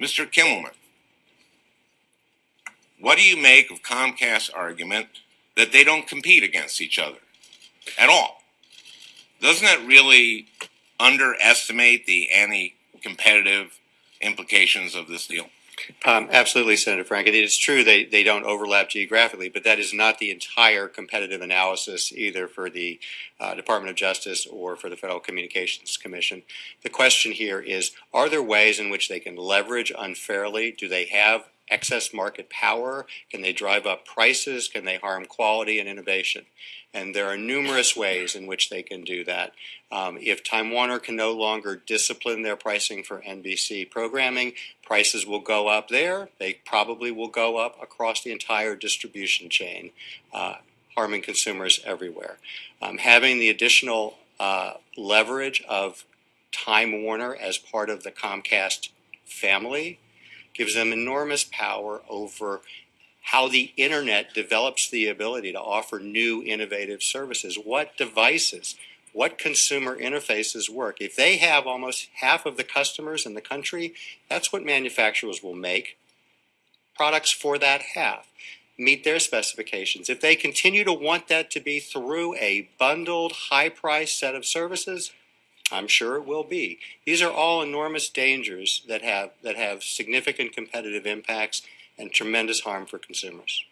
Mr. Kimmelman, what do you make of Comcast's argument that they don't compete against each other at all? Doesn't that really underestimate the anti-competitive implications of this deal? Um, absolutely, Senator Franken. It is true they, they don't overlap geographically, but that is not the entire competitive analysis either for the uh, Department of Justice or for the Federal Communications Commission. The question here is, are there ways in which they can leverage unfairly? Do they have excess market power? Can they drive up prices? Can they harm quality and innovation? And there are numerous ways in which they can do that. Um, if Time Warner can no longer discipline their pricing for NBC programming, prices will go up there. They probably will go up across the entire distribution chain, uh, harming consumers everywhere. Um, having the additional uh, leverage of Time Warner as part of the Comcast family gives them enormous power over how the internet develops the ability to offer new innovative services. What devices, what consumer interfaces work. If they have almost half of the customers in the country, that's what manufacturers will make products for that half meet their specifications. If they continue to want that to be through a bundled high price set of services, I'm sure it will be. These are all enormous dangers that have that have significant competitive impacts and tremendous harm for consumers.